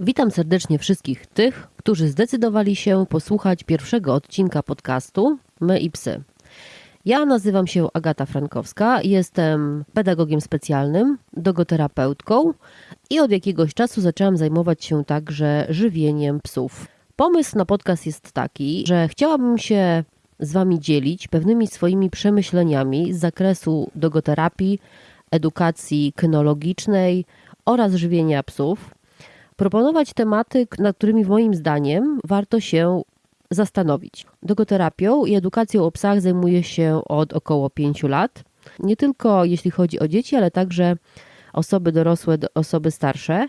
Witam serdecznie wszystkich tych, którzy zdecydowali się posłuchać pierwszego odcinka podcastu My i Psy. Ja nazywam się Agata Frankowska, jestem pedagogiem specjalnym, dogoterapeutką i od jakiegoś czasu zaczęłam zajmować się także żywieniem psów. Pomysł na podcast jest taki, że chciałabym się z Wami dzielić pewnymi swoimi przemyśleniami z zakresu dogoterapii, edukacji kynologicznej oraz żywienia psów. Proponować tematy, nad którymi moim zdaniem warto się zastanowić. Dogoterapią i edukacją o psach zajmuję się od około 5 lat. Nie tylko jeśli chodzi o dzieci, ale także osoby dorosłe, osoby starsze.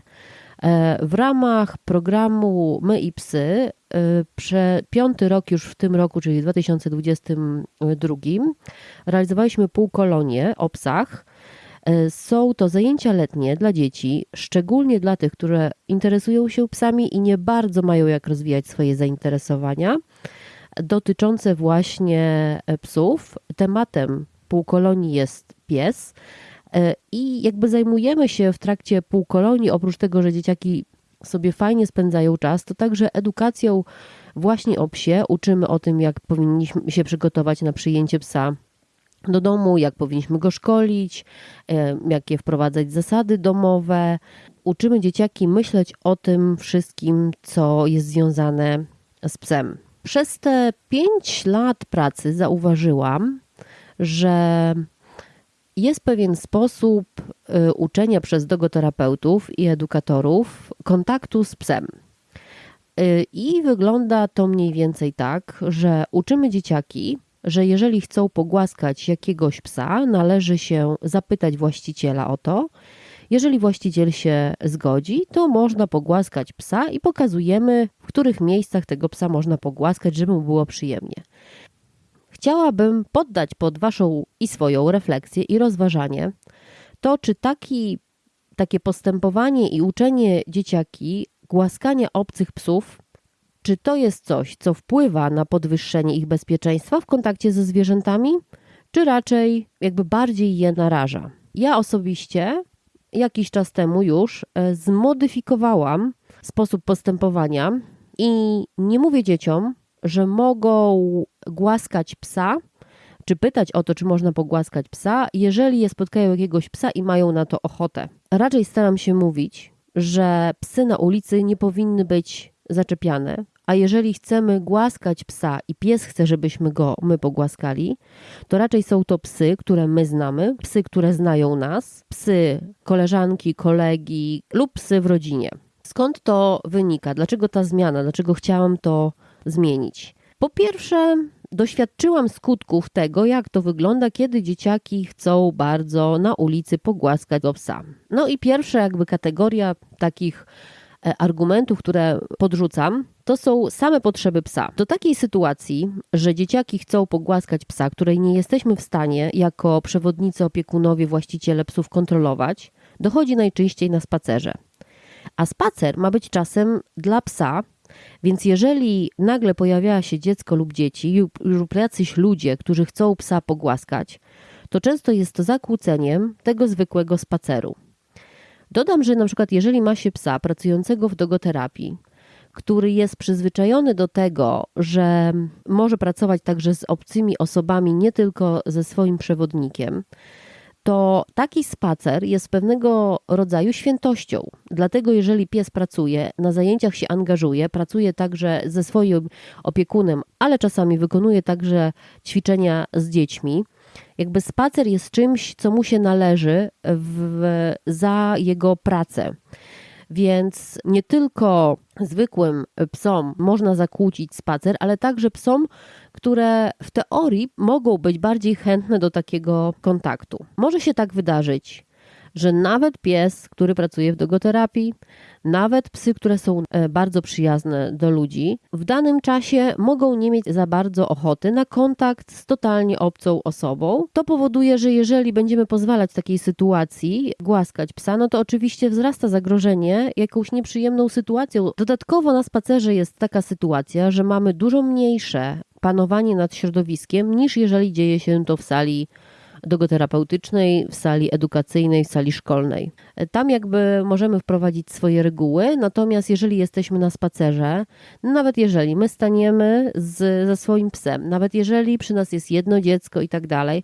E, w ramach programu My i Psy, e, piąty rok już w tym roku, czyli w 2022, realizowaliśmy półkolonie o psach. E, są to zajęcia letnie dla dzieci, szczególnie dla tych, które interesują się psami i nie bardzo mają jak rozwijać swoje zainteresowania, dotyczące właśnie psów. Tematem półkolonii jest pies. E, I jakby zajmujemy się w trakcie półkolonii, oprócz tego, że dzieciaki sobie fajnie spędzają czas, to także edukacją właśnie o psie. Uczymy o tym, jak powinniśmy się przygotować na przyjęcie psa do domu, jak powinniśmy go szkolić, jakie wprowadzać zasady domowe. Uczymy dzieciaki myśleć o tym wszystkim, co jest związane z psem. Przez te pięć lat pracy zauważyłam, że jest pewien sposób y, uczenia przez dogoterapeutów i edukatorów kontaktu z psem. Y, I wygląda to mniej więcej tak, że uczymy dzieciaki, że jeżeli chcą pogłaskać jakiegoś psa, należy się zapytać właściciela o to. Jeżeli właściciel się zgodzi, to można pogłaskać psa i pokazujemy, w których miejscach tego psa można pogłaskać, żeby mu było przyjemnie. Chciałabym poddać pod Waszą i swoją refleksję i rozważanie to, czy taki, takie postępowanie i uczenie dzieciaki głaskania obcych psów, czy to jest coś, co wpływa na podwyższenie ich bezpieczeństwa w kontakcie ze zwierzętami, czy raczej jakby bardziej je naraża. Ja osobiście jakiś czas temu już e, zmodyfikowałam sposób postępowania i nie mówię dzieciom, że mogą głaskać psa, czy pytać o to, czy można pogłaskać psa, jeżeli je spotkają jakiegoś psa i mają na to ochotę. Raczej staram się mówić, że psy na ulicy nie powinny być zaczepiane, a jeżeli chcemy głaskać psa i pies chce, żebyśmy go my pogłaskali, to raczej są to psy, które my znamy, psy, które znają nas, psy koleżanki, kolegi lub psy w rodzinie. Skąd to wynika? Dlaczego ta zmiana? Dlaczego chciałam to zmienić? Po pierwsze, doświadczyłam skutków tego, jak to wygląda, kiedy dzieciaki chcą bardzo na ulicy pogłaskać go psa. No i pierwsza jakby kategoria takich argumentów, które podrzucam, to są same potrzeby psa. Do takiej sytuacji, że dzieciaki chcą pogłaskać psa, której nie jesteśmy w stanie jako przewodnicy, opiekunowie, właściciele psów kontrolować, dochodzi najczęściej na spacerze. A spacer ma być czasem dla psa, więc jeżeli nagle pojawia się dziecko lub dzieci lub jacyś ludzie, którzy chcą psa pogłaskać, to często jest to zakłóceniem tego zwykłego spaceru. Dodam, że na przykład jeżeli ma się psa pracującego w dogoterapii, który jest przyzwyczajony do tego, że może pracować także z obcymi osobami, nie tylko ze swoim przewodnikiem, to taki spacer jest pewnego rodzaju świętością. Dlatego, jeżeli pies pracuje, na zajęciach się angażuje, pracuje także ze swoim opiekunem, ale czasami wykonuje także ćwiczenia z dziećmi, jakby spacer jest czymś, co mu się należy w, za jego pracę. Więc nie tylko zwykłym psom można zakłócić spacer, ale także psom, które w teorii mogą być bardziej chętne do takiego kontaktu. Może się tak wydarzyć, że nawet pies, który pracuje w dogoterapii, nawet psy, które są e, bardzo przyjazne do ludzi, w danym czasie mogą nie mieć za bardzo ochoty na kontakt z totalnie obcą osobą. To powoduje, że jeżeli będziemy pozwalać takiej sytuacji głaskać psa, no to oczywiście wzrasta zagrożenie jakąś nieprzyjemną sytuacją. Dodatkowo na spacerze jest taka sytuacja, że mamy dużo mniejsze panowanie nad środowiskiem niż jeżeli dzieje się to w sali dogoterapeutycznej, w sali edukacyjnej, w sali szkolnej. Tam jakby możemy wprowadzić swoje reguły, natomiast jeżeli jesteśmy na spacerze, nawet jeżeli my staniemy z, ze swoim psem, nawet jeżeli przy nas jest jedno dziecko i tak dalej,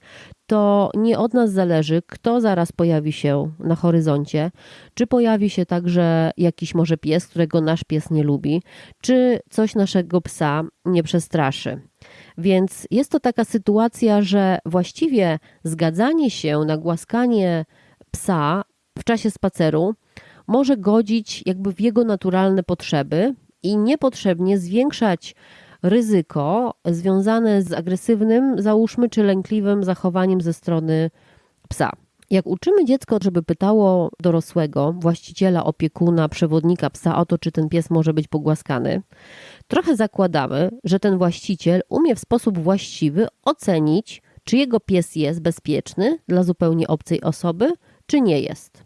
to nie od nas zależy, kto zaraz pojawi się na horyzoncie, czy pojawi się także jakiś może pies, którego nasz pies nie lubi, czy coś naszego psa nie przestraszy. Więc jest to taka sytuacja, że właściwie zgadzanie się na głaskanie psa w czasie spaceru może godzić jakby w jego naturalne potrzeby i niepotrzebnie zwiększać ryzyko związane z agresywnym, załóżmy, czy lękliwym zachowaniem ze strony psa. Jak uczymy dziecko, żeby pytało dorosłego, właściciela, opiekuna, przewodnika psa o to, czy ten pies może być pogłaskany, trochę zakładamy, że ten właściciel umie w sposób właściwy ocenić, czy jego pies jest bezpieczny dla zupełnie obcej osoby, czy nie jest.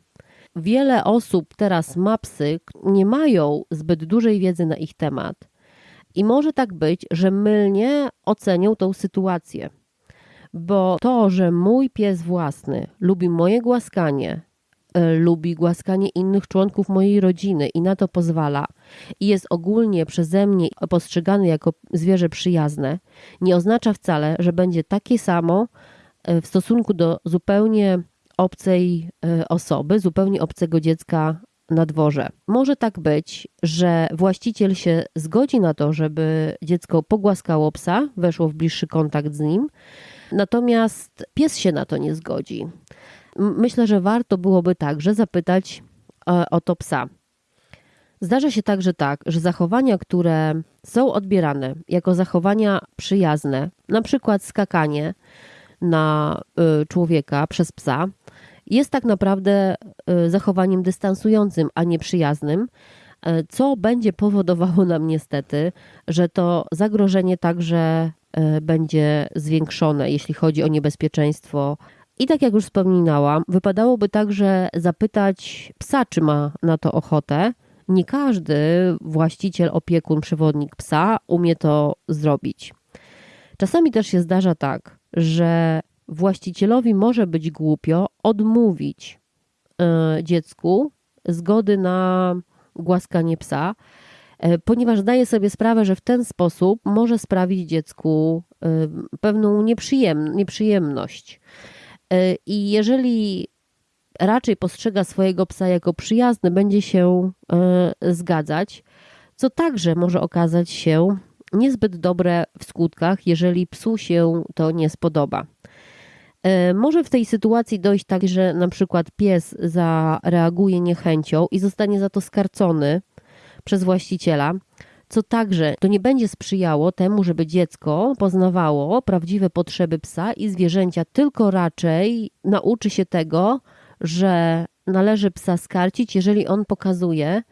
Wiele osób teraz ma psy, nie mają zbyt dużej wiedzy na ich temat i może tak być, że mylnie ocenią tą sytuację. Bo to, że mój pies własny lubi moje głaskanie, e, lubi głaskanie innych członków mojej rodziny i na to pozwala, i jest ogólnie przeze mnie postrzegany jako zwierzę przyjazne, nie oznacza wcale, że będzie takie samo e, w stosunku do zupełnie obcej e, osoby, zupełnie obcego dziecka na dworze. Może tak być, że właściciel się zgodzi na to, żeby dziecko pogłaskało psa, weszło w bliższy kontakt z nim, natomiast pies się na to nie zgodzi. Myślę, że warto byłoby także zapytać e, o to psa. Zdarza się także tak, że zachowania, które są odbierane jako zachowania przyjazne, na przykład skakanie na y, człowieka przez psa, jest tak naprawdę y, zachowaniem dystansującym, a nie przyjaznym, y, co będzie powodowało nam niestety, że to zagrożenie także y, będzie zwiększone, jeśli chodzi o niebezpieczeństwo. I tak jak już wspominałam, wypadałoby także zapytać psa, czy ma na to ochotę. Nie każdy właściciel, opiekun, przewodnik psa umie to zrobić. Czasami też się zdarza tak, że właścicielowi może być głupio odmówić e, dziecku zgody na głaskanie psa, e, ponieważ daje sobie sprawę, że w ten sposób może sprawić dziecku e, pewną nieprzyjem, nieprzyjemność. I jeżeli raczej postrzega swojego psa jako przyjazny, będzie się zgadzać, co także może okazać się niezbyt dobre w skutkach, jeżeli psu się to nie spodoba. E, może w tej sytuacji dojść tak, że na przykład pies zareaguje niechęcią i zostanie za to skarcony przez właściciela, co także to nie będzie sprzyjało temu, żeby dziecko poznawało prawdziwe potrzeby psa i zwierzęcia, tylko raczej nauczy się tego, że należy psa skarcić, jeżeli on pokazuje,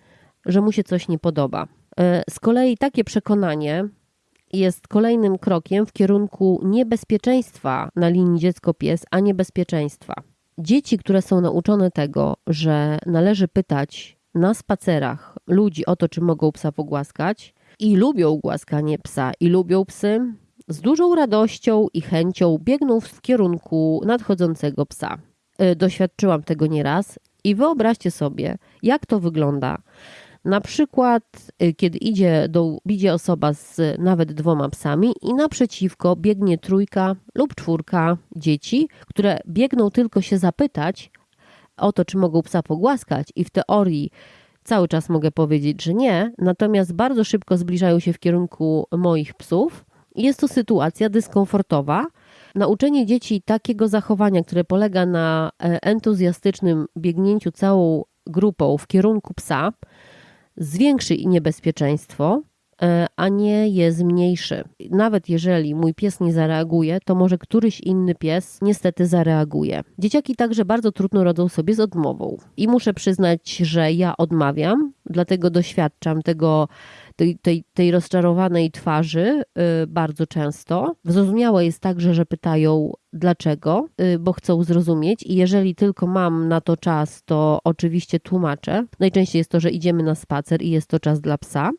że mu się coś nie podoba. E, z kolei takie przekonanie jest kolejnym krokiem w kierunku niebezpieczeństwa na linii dziecko-pies, a niebezpieczeństwa. Dzieci, które są nauczone tego, że należy pytać na spacerach ludzi o to, czy mogą psa pogłaskać, i lubią głaskanie psa, i lubią psy, z dużą radością i chęcią biegną w kierunku nadchodzącego psa. E, doświadczyłam tego nieraz i wyobraźcie sobie, jak to wygląda na przykład, y, kiedy idzie, do, idzie osoba z nawet dwoma psami i naprzeciwko biegnie trójka lub czwórka dzieci, które biegną tylko się zapytać o to, czy mogą psa pogłaskać, i w teorii cały czas mogę powiedzieć, że nie, natomiast bardzo szybko zbliżają się w kierunku moich psów. Jest to sytuacja dyskomfortowa. Nauczenie dzieci takiego zachowania, które polega na e, entuzjastycznym biegnięciu całą grupą w kierunku psa, zwiększy niebezpieczeństwo, e, a nie je zmniejszy. Nawet jeżeli mój pies nie zareaguje, to może któryś inny pies niestety zareaguje. Dzieciaki także bardzo trudno rodzą sobie z odmową. I muszę przyznać, że ja odmawiam, dlatego doświadczam tego tej, tej, tej rozczarowanej twarzy y, bardzo często. Zrozumiałe jest także, że pytają dlaczego, y, bo chcą zrozumieć i jeżeli tylko mam na to czas, to oczywiście tłumaczę. Najczęściej jest to, że idziemy na spacer i jest to czas dla psa.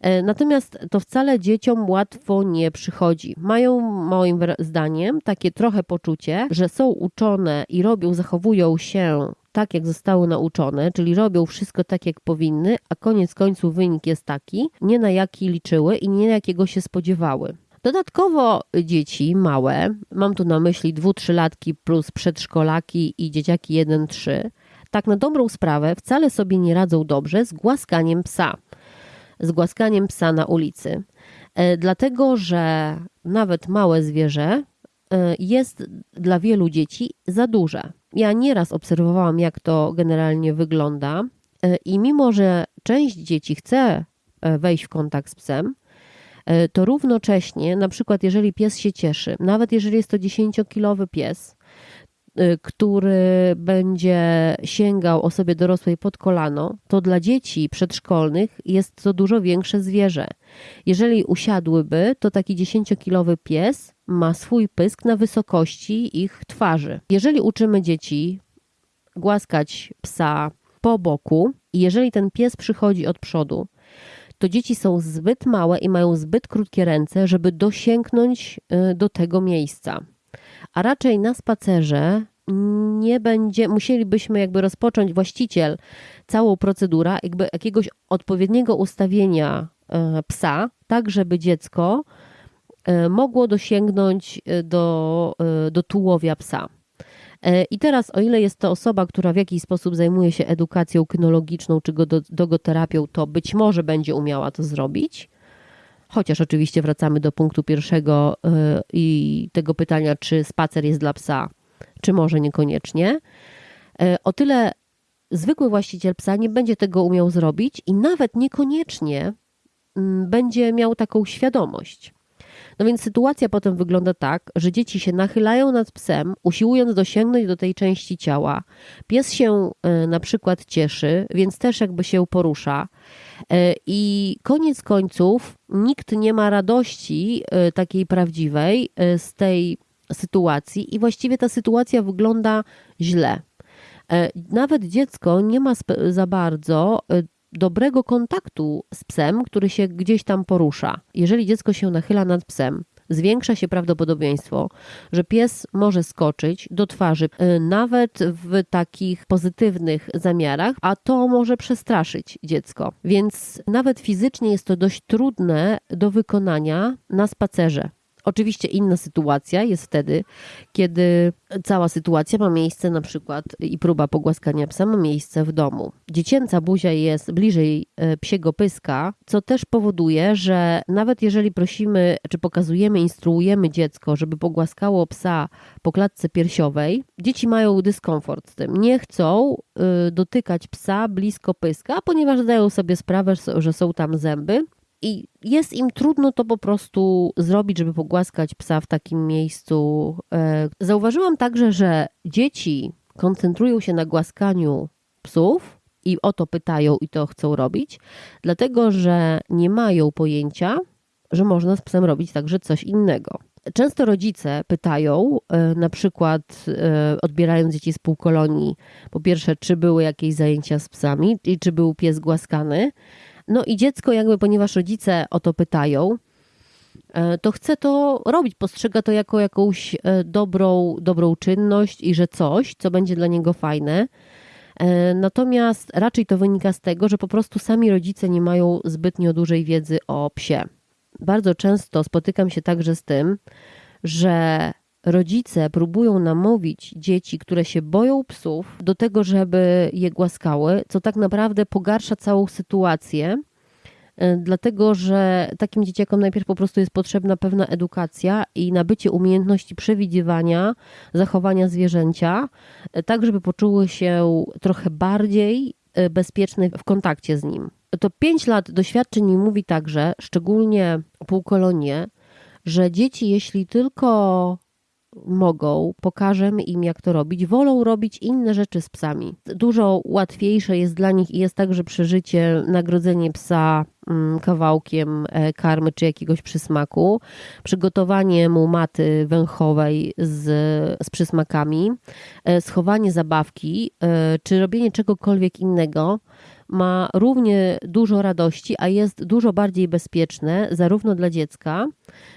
E, natomiast to wcale dzieciom łatwo nie przychodzi. Mają moim zdaniem takie trochę poczucie, że są uczone i robią, zachowują się tak, jak zostały nauczone, czyli robią wszystko tak, jak powinny, a koniec końców wynik jest taki, nie na jaki liczyły i nie na jakiego się spodziewały. Dodatkowo dzieci małe, mam tu na myśli dwu, trzylatki plus przedszkolaki i dzieciaki 1-3, tak na dobrą sprawę wcale sobie nie radzą dobrze z głaskaniem psa. Z głaskaniem psa na ulicy. E, dlatego, że nawet małe zwierzę jest dla wielu dzieci za duże. Ja nieraz obserwowałam, jak to generalnie wygląda, e, i mimo, że część dzieci chce wejść w kontakt z psem, to równocześnie, na przykład jeżeli pies się cieszy, nawet jeżeli jest to 10-kilowy pies, który będzie sięgał osobie dorosłej pod kolano, to dla dzieci przedszkolnych jest to dużo większe zwierzę. Jeżeli usiadłyby, to taki 10-kilowy pies ma swój pysk na wysokości ich twarzy. Jeżeli uczymy dzieci głaskać psa po boku i jeżeli ten pies przychodzi od przodu, to dzieci są zbyt małe i mają zbyt krótkie ręce, żeby dosięgnąć y, do tego miejsca. A raczej na spacerze nie będzie, musielibyśmy jakby rozpocząć właściciel całą procedurę jakby jakiegoś odpowiedniego ustawienia y, psa, tak żeby dziecko y, mogło dosięgnąć do, do tułowia psa. E, I teraz, o ile jest to osoba, która w jakiś sposób zajmuje się edukacją kynologiczną czy dogoterapią, to być może będzie umiała to zrobić. Chociaż oczywiście wracamy do punktu pierwszego e, i tego pytania, czy spacer jest dla psa, czy może niekoniecznie. E, o tyle zwykły właściciel psa nie będzie tego umiał zrobić i nawet niekoniecznie mm, będzie miał taką świadomość. No więc sytuacja potem wygląda tak, że dzieci się nachylają nad psem, usiłując dosięgnąć do tej części ciała. Pies się e, na przykład cieszy, więc też jakby się porusza. E, I koniec końców nikt nie ma radości e, takiej prawdziwej z tej sytuacji, i właściwie ta sytuacja wygląda źle. Nawet dziecko nie ma za bardzo dobrego kontaktu z psem, który się gdzieś tam porusza. Jeżeli dziecko się nachyla nad psem, zwiększa się prawdopodobieństwo, że pies może skoczyć do twarzy, y, nawet w takich pozytywnych zamiarach, a to może przestraszyć dziecko. Więc nawet fizycznie jest to dość trudne do wykonania na spacerze. Oczywiście inna sytuacja jest wtedy, kiedy cała sytuacja ma miejsce na przykład i próba pogłaskania psa ma miejsce w domu. Dziecięca buzia jest bliżej e, psiego pyska, co też powoduje, że nawet jeżeli prosimy, czy pokazujemy, instruujemy dziecko, żeby pogłaskało psa po klatce piersiowej, dzieci mają dyskomfort z tym. Nie chcą y, dotykać psa blisko pyska, ponieważ zdają sobie sprawę, że są tam zęby i jest im trudno to po prostu zrobić, żeby pogłaskać psa w takim miejscu. E, zauważyłam także, że dzieci koncentrują się na głaskaniu psów i o to pytają i to chcą robić, dlatego że nie mają pojęcia, że można z psem robić także coś innego. Często rodzice pytają, e, na przykład e, odbierając dzieci z półkolonii, po pierwsze, czy były jakieś zajęcia z psami i czy był pies głaskany. No i dziecko, jakby ponieważ rodzice o to pytają, e, to chce to robić, postrzega to jako jakąś e, dobrą, dobrą czynność i że coś, co będzie dla niego fajne. E, natomiast raczej to wynika z tego, że po prostu sami rodzice nie mają zbytnio dużej wiedzy o psie. Bardzo często spotykam się także z tym, że rodzice próbują namówić dzieci, które się boją psów, do tego, żeby je głaskały, co tak naprawdę pogarsza całą sytuację. E, dlatego, że takim dzieciakom najpierw po prostu jest potrzebna pewna edukacja i nabycie umiejętności przewidywania zachowania zwierzęcia, e, tak żeby poczuły się trochę bardziej e, bezpieczne w kontakcie z nim. To pięć lat doświadczeń mówi także, szczególnie półkolonie, że dzieci, jeśli tylko mogą, pokażemy im, jak to robić, wolą robić inne rzeczy z psami. Dużo łatwiejsze jest dla nich i jest także przeżycie, nagrodzenie psa mm, kawałkiem e, karmy czy jakiegoś przysmaku, przygotowanie mu maty węchowej z, z przysmakami, e, schowanie zabawki, e, czy robienie czegokolwiek innego ma równie dużo radości, a jest dużo bardziej bezpieczne, zarówno dla dziecka,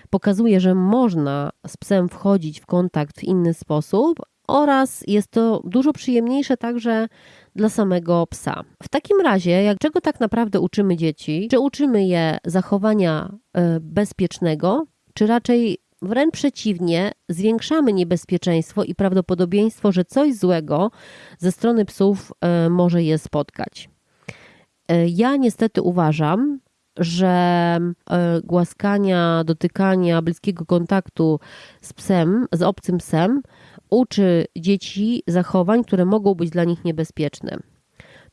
pokazuje, że można z psem wchodzić w kontakt w inny sposób, oraz jest to dużo przyjemniejsze także dla samego psa. W takim razie, jak czego tak naprawdę uczymy dzieci? Czy uczymy je zachowania e, bezpiecznego, czy raczej wręcz przeciwnie, zwiększamy niebezpieczeństwo i prawdopodobieństwo, że coś złego ze strony psów e, może je spotkać? E, ja niestety uważam, że e, głaskania, dotykania, bliskiego kontaktu z psem, z obcym psem uczy dzieci zachowań, które mogą być dla nich niebezpieczne.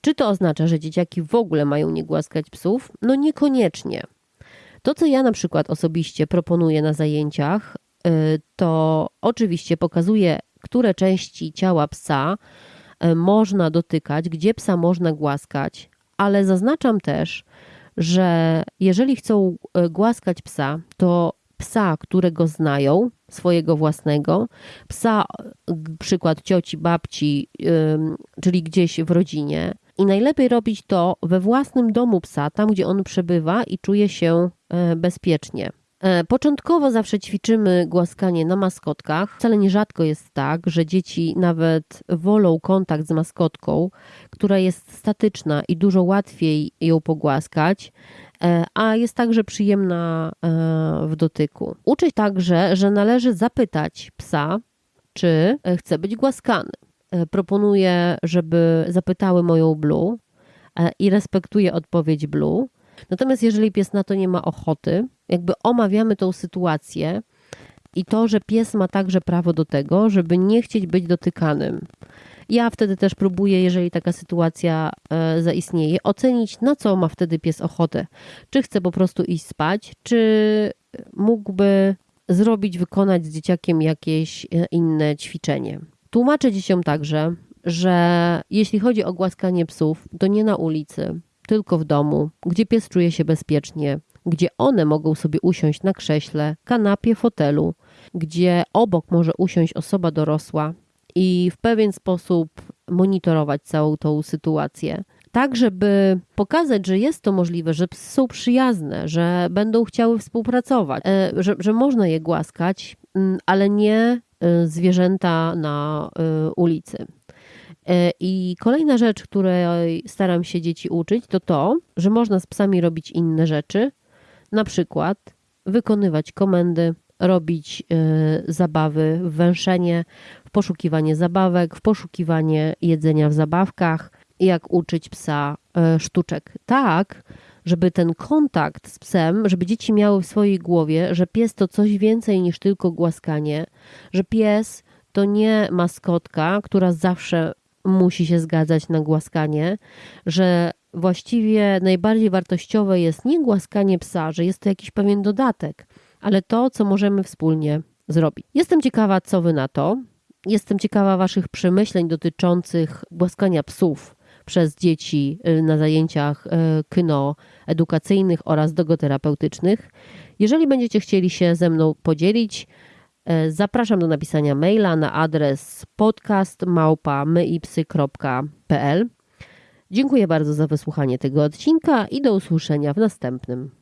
Czy to oznacza, że dzieciaki w ogóle mają nie głaskać psów? No niekoniecznie. To, co ja na przykład osobiście proponuję na zajęciach, e, to oczywiście pokazuje, które części ciała psa można dotykać, gdzie psa można głaskać, ale zaznaczam też, że jeżeli chcą e, głaskać psa, to psa, którego znają, swojego własnego, psa, przykład cioci, babci, czyli gdzieś w rodzinie. I najlepiej robić to we własnym domu psa, tam gdzie on przebywa i czuje się e, bezpiecznie. E, początkowo zawsze ćwiczymy głaskanie na maskotkach. Wcale nierzadko jest tak, że dzieci nawet wolą kontakt z maskotką, która jest statyczna i dużo łatwiej ją pogłaskać, e, a jest także przyjemna e, w dotyku. Uczę także, że należy zapytać psa, czy chce być głaskany. Proponuję, żeby zapytały moją Blue i respektuję odpowiedź Blue. Natomiast jeżeli pies na to nie ma ochoty, jakby omawiamy tą sytuację i to, że pies ma także prawo do tego, żeby nie chcieć być dotykanym. Ja wtedy też próbuję, jeżeli taka sytuacja e, zaistnieje, ocenić, na co ma wtedy pies ochotę. Czy chce po prostu iść spać, czy mógłby zrobić, wykonać z dzieciakiem jakieś e, inne ćwiczenie. Tłumaczę dzieciom także, że jeśli chodzi o głaskanie psów, to nie na ulicy, tylko w domu, gdzie pies czuje się bezpiecznie, gdzie one mogą sobie usiąść na krześle, kanapie, fotelu, gdzie obok może usiąść osoba dorosła i w pewien sposób monitorować całą tą sytuację. Tak, żeby pokazać, że jest to możliwe, że psy są przyjazne, że będą chciały współpracować, e, że, że można je głaskać, mm, ale nie e, zwierzęta na e, ulicy. E, I kolejna rzecz, której staram się dzieci uczyć, to to, że można z psami robić inne rzeczy, na przykład wykonywać komendy, robić y, zabawy w węszenie, w poszukiwanie zabawek, w poszukiwanie jedzenia w zabawkach, jak uczyć psa y, sztuczek. Tak, żeby ten kontakt z psem, żeby dzieci miały w swojej głowie, że pies to coś więcej niż tylko głaskanie, że pies to nie maskotka, która zawsze musi się zgadzać na głaskanie, że właściwie najbardziej wartościowe jest nie głaskanie psa, że jest to jakiś pewien dodatek, ale to, co możemy wspólnie zrobić. Jestem ciekawa, co wy na to. Jestem ciekawa Waszych przemyśleń dotyczących głaskania psów przez dzieci y, na zajęciach y, kyno edukacyjnych oraz dogoterapeutycznych. Jeżeli będziecie chcieli się ze mną podzielić, zapraszam do napisania maila na adres podcastmałpa.myipsy.pl Dziękuję bardzo za wysłuchanie tego odcinka i do usłyszenia w następnym.